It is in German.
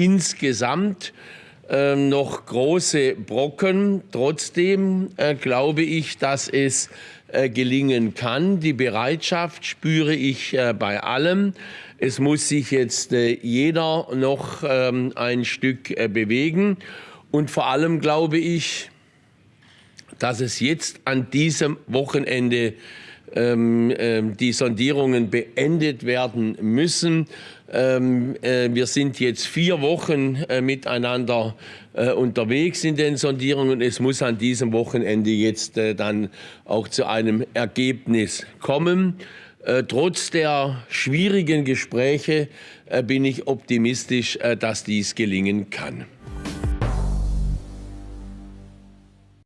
insgesamt äh, noch große Brocken. Trotzdem äh, glaube ich, dass es äh, gelingen kann. Die Bereitschaft spüre ich äh, bei allem. Es muss sich jetzt jeder noch ähm, ein Stück bewegen. Und vor allem glaube ich, dass es jetzt an diesem Wochenende ähm, ähm, die Sondierungen beendet werden müssen. Ähm, äh, wir sind jetzt vier Wochen äh, miteinander äh, unterwegs in den Sondierungen. Es muss an diesem Wochenende jetzt dann auch zu einem Ergebnis kommen. Trotz der schwierigen Gespräche bin ich optimistisch, dass dies gelingen kann.